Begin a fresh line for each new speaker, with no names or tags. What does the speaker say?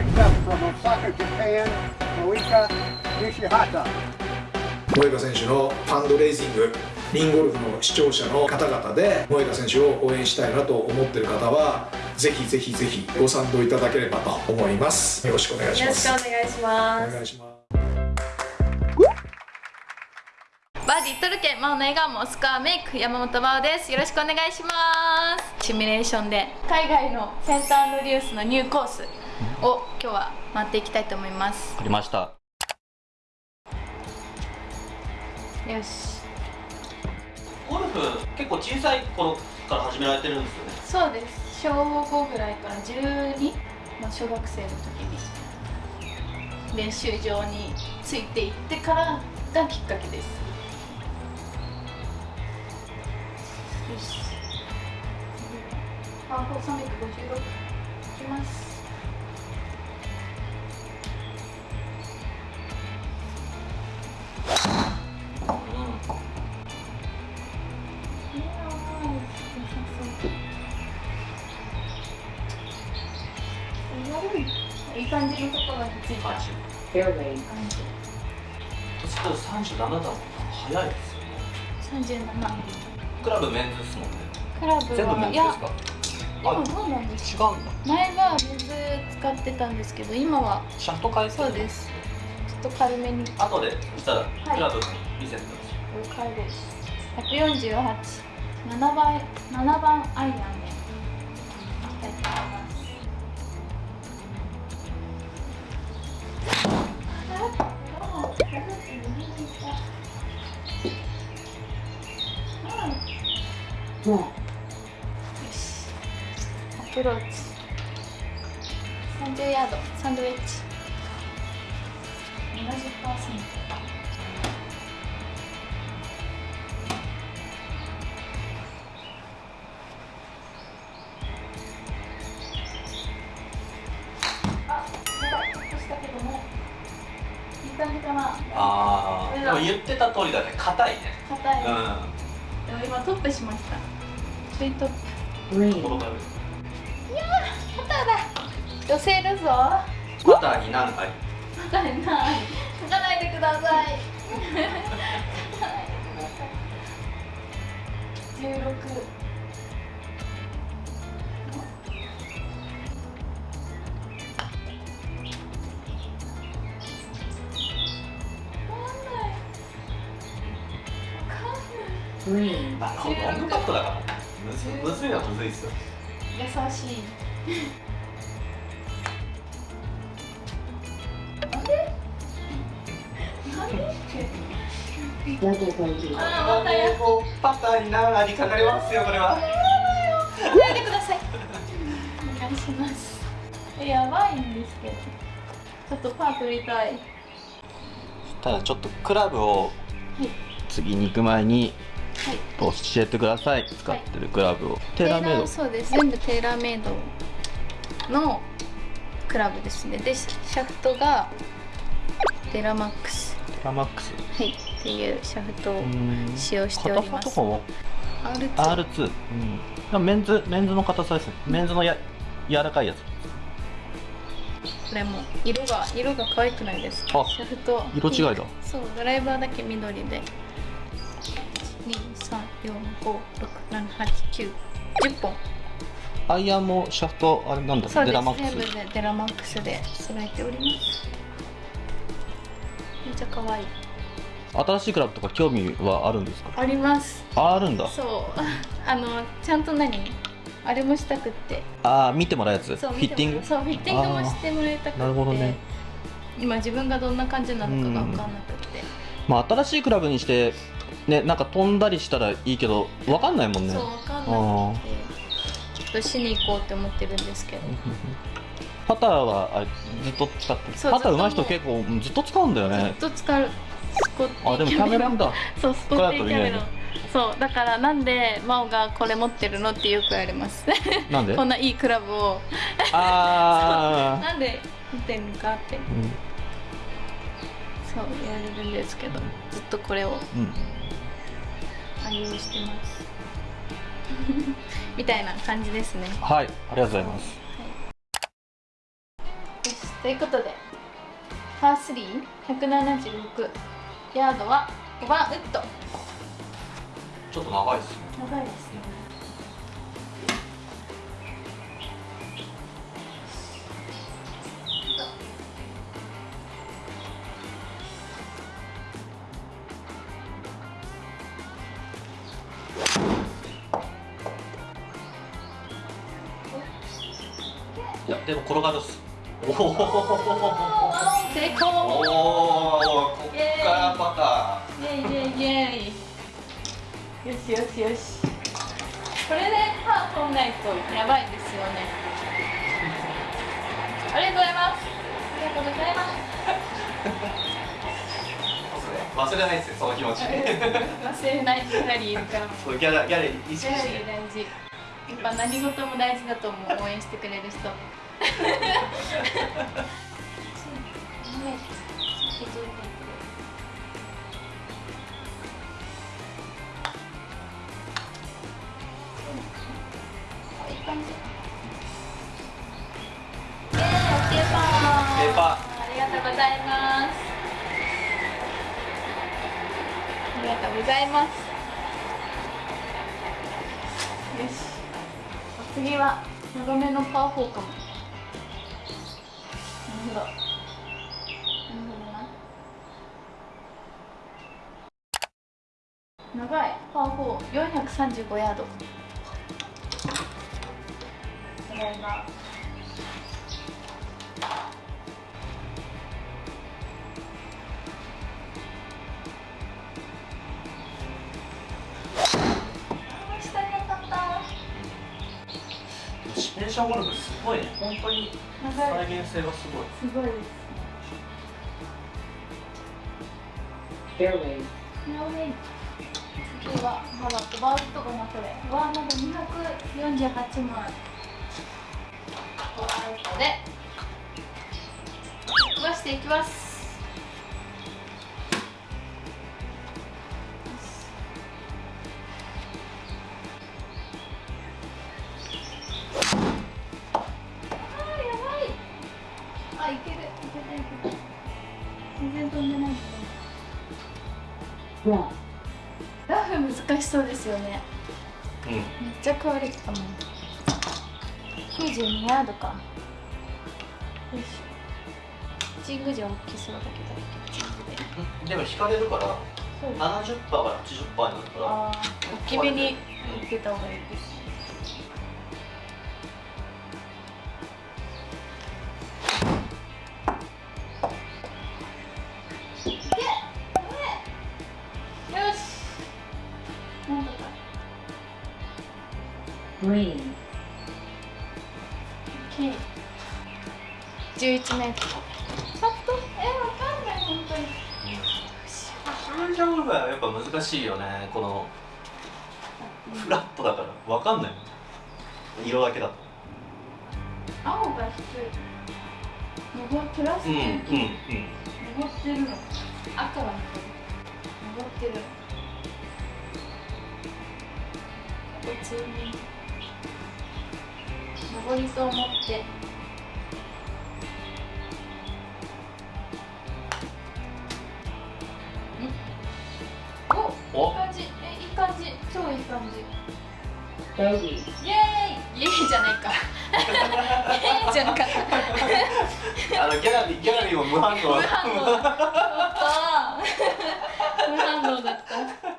Next up from Osaka, Japan, Moika Nishihata.
萌歌選手のファンドレイジングリンゴルフの視聴者の方々で萌歌選手を応援したいなと思っている方はぜひぜひぜひご賛同いただければと思います。よろしくお願いし
よろし
ます
くお願いします。
お願いします。
バーディー取るけ真央の笑顔もスコアメイク山本真央です。よろしくお願いします。シミュレーションで海外のセンターのリュースのニューコースを今日は回っていきたいと思います。
わかりました。
よし。
ゴルフ結構小さい頃から始められてるんですよね。
そうです。小5ぐらいから12、まあ、小学生の時に。練習場についていってからがきっかけです。よし。パー4 356いきます感じのところについた感じ
30ちょっと37だもんな早いですよね
37
クラブメンズですもんね
クラブ
全部メン
はいや
ズですか
今どうなんです
違
か
うんだ。
前は水使ってたんですけど今は
シャフト変え
そうです。ちょっと軽めに。
後でそしたら
い。
クラブ見せてください、
了解です。1487番7番アイアンローチ30ヤード。サンドウェッジ70%あ、やばい、落としたけども。いい感じかな。
ああでも言ってた通りだね。硬いね。
硬い、
う
でも今トップしました。ツイトップだ寄せるぞ。
パターに何回
パターにない。書かないでください。書かない。でください。16
まあロングパットだから。むずむずいのはむずいですよ。
優しいあーまたや
もうパターに何割かかりますよこれは
やめてくださいお願いしますえやばいんですけどちょっとパー取りたい。
ただちょっとクラブを。次に行く前に
はい
教えてください使ってるクラブを、テーラーメイド。
そうです全部テーラーメイドのクラブですね。でシャフトがデラマックス。
ラーマックス
はいっていうシャフトを
うん。
使用しております。
硬さとかも
R2
R2、うん、メンズメンズの硬さですねメンズのや柔らかいやつ。
これも色が色が可愛くないです。か
あ
シャフト。
色違いだ。
そうドライバーだけ緑で。12345678910本。
アイアンもシャフトあれなんだ
そうです。
デラマックス。
全部でデラマックスで揃えておりますちゃ可愛い。
新しいクラブとか興味はあるんですか？
あります。
ああるんだ。
そう。あのちゃんと何？あれもしたくって。
ああ見てもらうやつ？フ
そう
ィッティング？
そうフィッティングもしてもらいたくて。
なるほどね。
今自分がどんな感じなのかが分かんなくって、
まあ新しいクラブにしてねなんか飛んだりしたらいいけどわかんないもんね。
そう分かんなくて。ちょっとしに行こうって思ってるんですけど
パターはあれずっと使ってパター上手い人結構うんずっと使うんだよ
ずっ
ね
と使 う。スコッティ
あでもキャメロンだ。
そうスコッティキャメロン
こ
そうだからなんで真央がこれ持ってるのってよく言われます。
なんで？
こんないいクラブを。
ああ
なんで持ってるのかって。
うん。
そう言われるんですけど。ずっとこれを。
うん。
愛用してます。みたいな感じですね。
はいありがとうございます
ということでパー3176ヤードは5番ウッド。
ちょっと長いですね。
長いですね。
いやでも転がるっすおお
成功
おおこっか。らパ
イエイイ。ェイイェイイェイよしよしよし。これでパー取んないとやばいですよね。ありがとうございますありがとうございます
ター忘れないですよ その気持ち。
忘れないギャラリーいるから
ギャラギャラリー意
ギャラリ
識して
ー大事やっぱ何事も大事だと思う応援してくれる人。ありがとうございます。ありがとうございます。よし次は長めのパー4かも。なるほどなるほどな。長い。パー4435ヤード。ただいま。
シミュレーションゴルフすごいね本当に再現性がすごい
すごいです。
フェアウェイフ
ェアウェイ次はまだバーウッドかなこれ。はまだ248万。バーウッドで飛ばしていきます。
Wrong.
ラフ難しそうですよね。
うん。
めっちゃ食われてたも。ん92ヤードか。よいしょ。チングじゃ大きそうだけど。で
でも引かれるから
そう。
70%から80%になるから
大きめに入れた方がいいです
Green.
OK 11メートルちょっとえわかんない本当に。
やっぱ難しいよねこのフラットだから。分かんない。色だけだと。
青が低い上プラス
うんうんうん。
上ってるの。赤は上ってる。普通に登りと思って。おい感じ。えいい感じ。超いい感じ。イエーイ。イエーイじゃないか。イエーイじゃなか。った
あのギャラリーギャラリーも無反応。
無反応無反応だった。